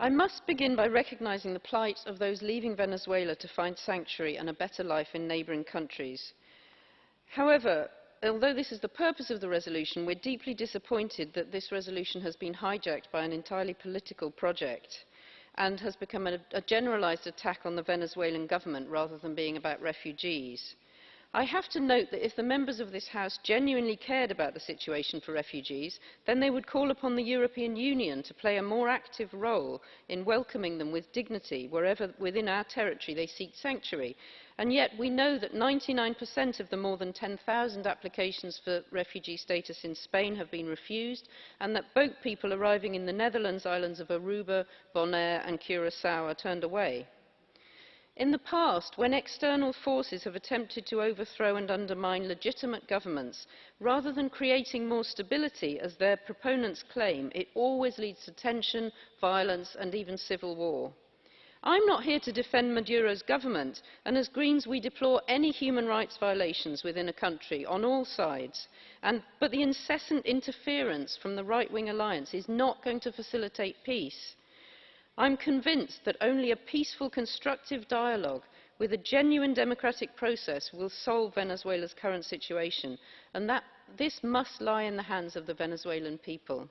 I must begin by recognising the plight of those leaving Venezuela to find sanctuary and a better life in neighbouring countries. However, although this is the purpose of the resolution, we're deeply disappointed that this resolution has been hijacked by an entirely political project and has become a, a generalised attack on the Venezuelan government rather than being about refugees. I have to note that if the members of this House genuinely cared about the situation for refugees, then they would call upon the European Union to play a more active role in welcoming them with dignity wherever within our territory they seek sanctuary. And yet we know that 99% of the more than 10,000 applications for refugee status in Spain have been refused and that boat people arriving in the Netherlands islands of Aruba, Bonaire and Curaçao are turned away. In the past, when external forces have attempted to overthrow and undermine legitimate governments, rather than creating more stability, as their proponents claim, it always leads to tension, violence and even civil war. I'm not here to defend Maduro's government, and as Greens we deplore any human rights violations within a country on all sides, and, but the incessant interference from the right-wing alliance is not going to facilitate peace. I'm convinced that only a peaceful, constructive dialogue with a genuine democratic process will solve Venezuela's current situation, and that this must lie in the hands of the Venezuelan people.